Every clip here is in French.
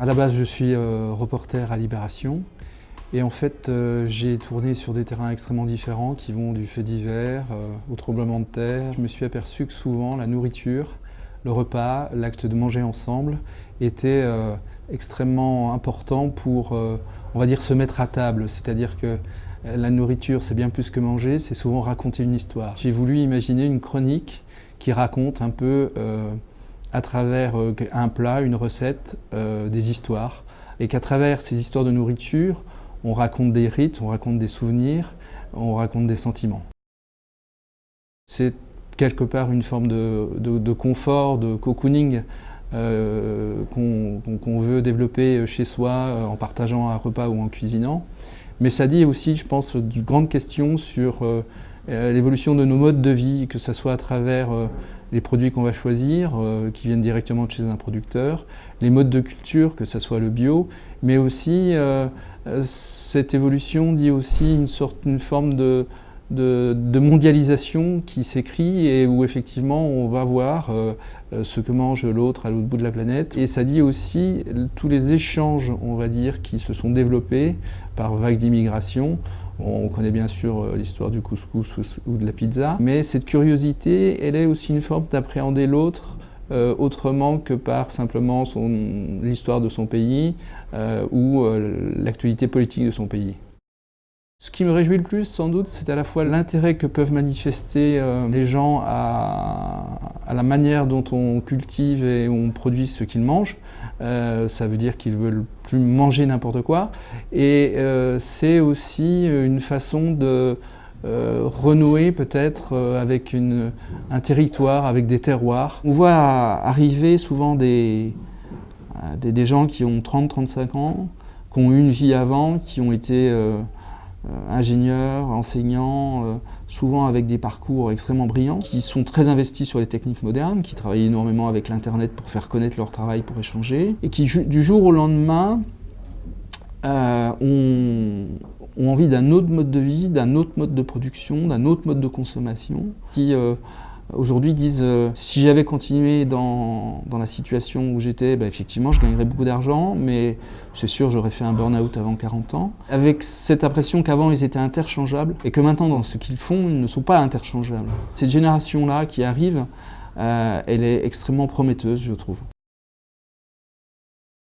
À la base, je suis euh, reporter à Libération. Et en fait, euh, j'ai tourné sur des terrains extrêmement différents qui vont du fait divers euh, au tremblement de terre. Je me suis aperçu que souvent la nourriture, le repas, l'acte de manger ensemble était extrêmement important pour, on va dire, se mettre à table. C'est-à-dire que la nourriture, c'est bien plus que manger, c'est souvent raconter une histoire. J'ai voulu imaginer une chronique qui raconte un peu à travers euh, un plat, une recette, euh, des histoires. Et qu'à travers ces histoires de nourriture, on raconte des rites, on raconte des souvenirs, on raconte des sentiments. C'est quelque part une forme de, confort, de cocooning euh, qu'on veut développer chez soi en partageant un repas ou en cuisinant. Mais ça dit aussi, je pense, de grandes questions sur l'évolution de nos modes de vie, que ce soit à travers les produits qu'on va choisir, euh, qui viennent directement de chez un producteur, les modes de culture, que ce soit le bio, mais aussi euh, euh, cette évolution dit aussi une, sorte, une forme de, de, mondialisation qui s'écrit et où effectivement on va voir ce que mange l'autre à l'autre bout de la planète. Et ça dit aussi tous les échanges, on va dire, qui se sont développés par vagues d'immigration on connaît bien sûr euh, l'histoire du couscous ou de la pizza, mais cette curiosité, elle est aussi une forme d'appréhender l'autre euh, autrement que par simplement l'histoire de son pays euh, ou l'actualité politique de son pays. Ce qui me réjouit le plus, sans doute, c'est à la fois l'intérêt que peuvent manifester les gens à, la manière dont on cultive et on produit ce qu'ils mangent. ça veut dire qu'ils veulent plus manger n'importe quoi. Et euh, c'est aussi une façon de euh, renouer peut-être euh, avec un territoire, avec des terroirs. On voit arriver souvent des, des, des gens qui ont 30-35 ans, qui ont eu une vie avant, qui ont été euh, ingénieurs, enseignants, euh, souvent avec des parcours extrêmement brillants, qui sont très investis sur les techniques modernes, qui travaillent énormément avec l'Internet pour faire connaître leur travail, pour échanger, et qui du jour au lendemain euh, ont, envie d'un autre mode de vie, d'un autre mode de production, d'un autre mode de consommation, qui aujourd'hui disent euh, si j'avais continué dans, la situation où j'étais, bah, effectivement je gagnerais beaucoup d'argent, mais c'est sûr j'aurais fait un burn-out avant 40 ans. Avec cette impression qu'avant ils étaient interchangeables et que maintenant dans ce qu'ils font ils ne sont pas interchangeables. Cette génération-là qui arrive, euh, elle est extrêmement prometteuse je trouve.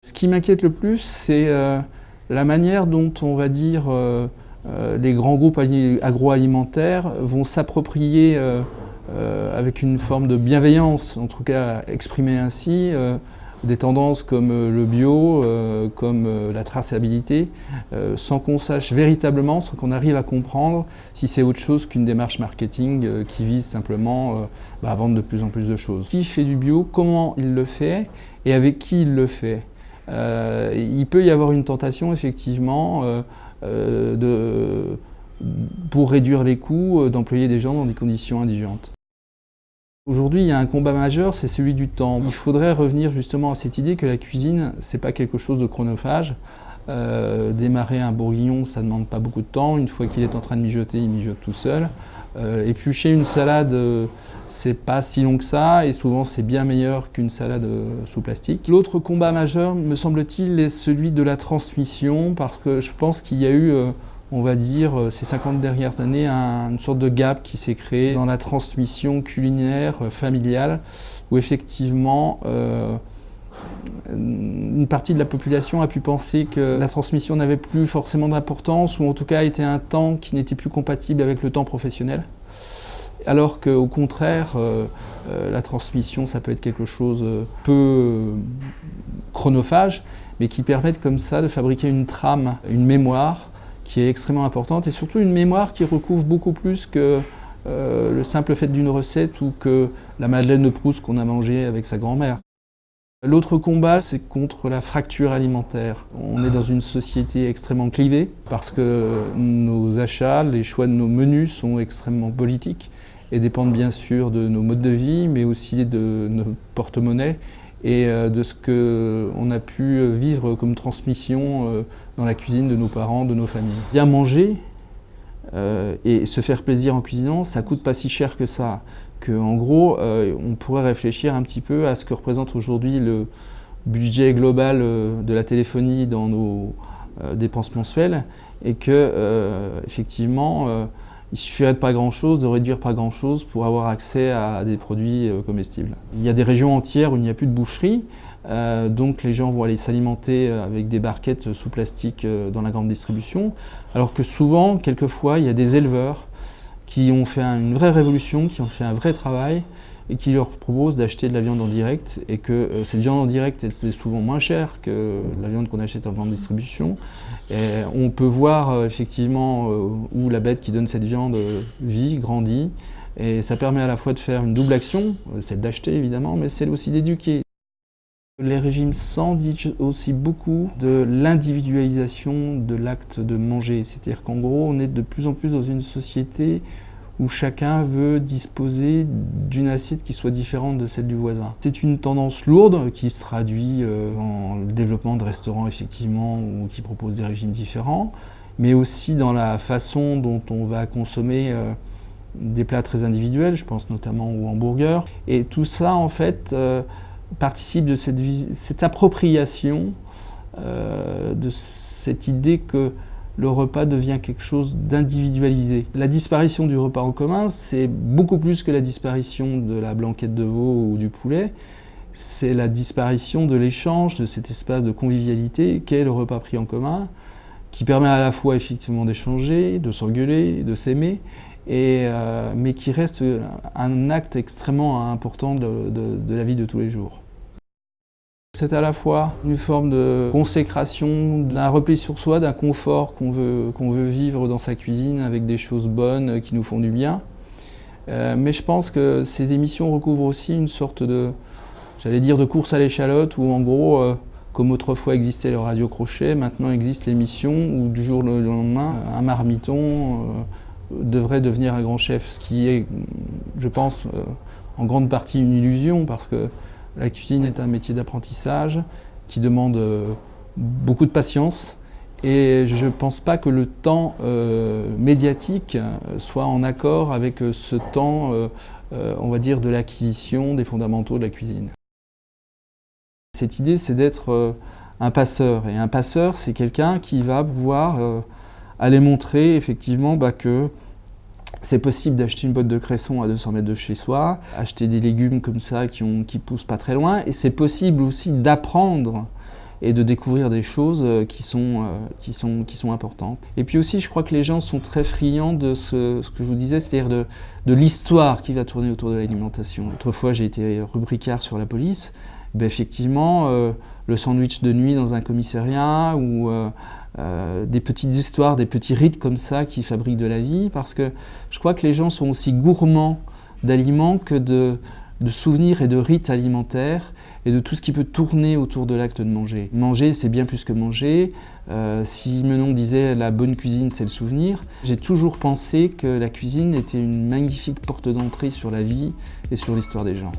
Ce qui m'inquiète le plus, c'est euh, la manière dont on va dire les grands groupes agroalimentaires vont s'approprier avec une forme de bienveillance, en tout cas exprimée ainsi, euh, des tendances comme euh, le bio, comme la traçabilité, sans qu'on sache véritablement, sans qu'on arrive à comprendre si c'est autre chose qu'une démarche marketing qui vise simplement bah, à vendre de plus en plus de choses. Qui fait du bio, comment il le fait? Et avec qui il le fait? Il peut y avoir une tentation effectivement de pour réduire les coûts, d'employer des gens dans des conditions indigentes. Aujourd'hui, il y a un combat majeur, c'est celui du temps. Il faudrait revenir justement à cette idée que la cuisine, c'est pas quelque chose de chronophage. Euh, démarrer un bourguignon, ça ne demande pas beaucoup de temps. Une fois qu'il est en train de mijoter, il mijote tout seul. Euh, éplucher une salade, euh, c'est pas si long que ça, et souvent c'est bien meilleur qu'une salade sous plastique. L'autre combat majeur, me semble-t-il, est celui de la transmission, parce que je pense qu'il y a eu on va dire, euh, ces 50 dernières années, une sorte de gap qui s'est créé dans la transmission culinaire euh, familiale, où effectivement, euh, une partie de la population a pu penser que la transmission n'avait plus forcément d'importance, ou en tout cas était un temps qui n'était plus compatible avec le temps professionnel. Alors qu'au contraire, la transmission, ça peut être quelque chose peu chronophage, mais qui permet comme ça de fabriquer une trame, une mémoire, qui est extrêmement importante et surtout une mémoire qui recouvre beaucoup plus que euh, le simple fait d'une recette ou que la madeleine de Proust qu'on a mangée avec sa grand-mère. L'autre combat, c'est contre la fracture alimentaire. On est dans une société extrêmement clivée parce que nos achats, les choix de nos menus sont extrêmement politiques et dépendent bien sûr de nos modes de vie, mais aussi de nos porte-monnaies et euh, de ce qu'on a pu vivre comme transmission euh, dans la cuisine de nos parents, de nos familles. Bien manger euh, et se faire plaisir en cuisinant, ça coûte pas si cher que ça. Que, en gros, on pourrait réfléchir un petit peu à ce que représente aujourd'hui le, budget global de la téléphonie dans nos dépenses mensuelles et que effectivement il suffirait de pas grand-chose, de réduire pas grand-chose pour avoir accès à des produits comestibles. Il y a des régions entières où il n'y a plus de boucherie, donc les gens vont aller s'alimenter avec des barquettes sous plastique dans la grande distribution, alors que souvent, quelquefois, il y a des éleveurs qui ont fait une vraie révolution, qui ont fait un vrai travail et qui leur proposent d'acheter de la viande en direct et que euh, cette viande en direct, elle c'est souvent moins chère que la viande qu'on achète en grande distribution. On peut voir euh, effectivement euh, où la bête qui donne cette viande vit, grandit et ça permet à la fois de faire une double action, celle d'acheter évidemment, mais celle aussi d'éduquer. Les régimes sans disent aussi beaucoup de l'individualisation de l'acte de manger. C'est-à-dire qu'en gros, on est de plus en plus dans une société où chacun veut disposer d'une assiette qui soit différente de celle du voisin. C'est une tendance lourde qui se traduit euh, dans le développement de restaurants effectivement ou qui proposent des régimes différents, mais aussi dans la façon dont on va consommer euh, des plats très individuels, je pense notamment aux hamburgers. Et tout ça en fait euh, participe de cette, cette appropriation, de cette idée que le repas devient quelque chose d'individualisé. La disparition du repas en commun, c'est beaucoup plus que la disparition de la blanquette de veau ou du poulet. C'est la disparition de l'échange, de cet espace de convivialité qu'est le repas pris en commun, qui permet à la fois effectivement d'échanger, de s'engueuler, de s'aimer, euh, mais qui reste un acte extrêmement important de la vie de tous les jours. C'est à la fois une forme de consécration, d'un repli sur soi, d'un confort qu'on veut, vivre dans sa cuisine avec des choses bonnes qui nous font du bien. Euh, mais je pense que ces émissions recouvrent aussi une sorte de, j'allais dire, de course à l'échalote où en gros, euh, comme autrefois existait le radio crochet, maintenant existe l'émission où du jour au lendemain, un marmiton euh, devrait devenir un grand chef, ce qui est, je pense, en grande partie une illusion parce que la cuisine est un métier d'apprentissage qui demande euh, beaucoup de patience et je ne pense pas que le temps euh, médiatique euh, soit en accord avec ce temps, on va dire, de l'acquisition des fondamentaux de la cuisine. Cette idée, c'est d'être un passeur. Et un passeur, c'est quelqu'un qui va pouvoir aller montrer effectivement bah, que c'est possible d'acheter une boîte de cresson à 200 mètres de chez soi, acheter des légumes comme ça qui, ont, qui poussent pas très loin, et c'est possible aussi d'apprendre et de découvrir des choses euh, qui sont, euh, qui, sont, qui sont importantes. Et puis aussi, je crois que les gens sont très friands de ce, ce que je vous disais, c'est-à-dire de, de l'histoire qui va tourner autour de l'alimentation. Autrefois, j'ai été rubricard sur la police. Ben, effectivement, euh, le sandwich de nuit dans un commissariat ou euh, des petites histoires, des petits rites comme ça qui fabriquent de la vie, parce que je crois que les gens sont aussi gourmands d'aliments que de, souvenirs et de rites alimentaires et de tout ce qui peut tourner autour de l'acte de manger. Manger, c'est bien plus que manger. Euh, si Menon disait « la bonne cuisine, c'est le souvenir », j'ai toujours pensé que la cuisine était une magnifique porte d'entrée sur la vie et sur l'histoire des gens.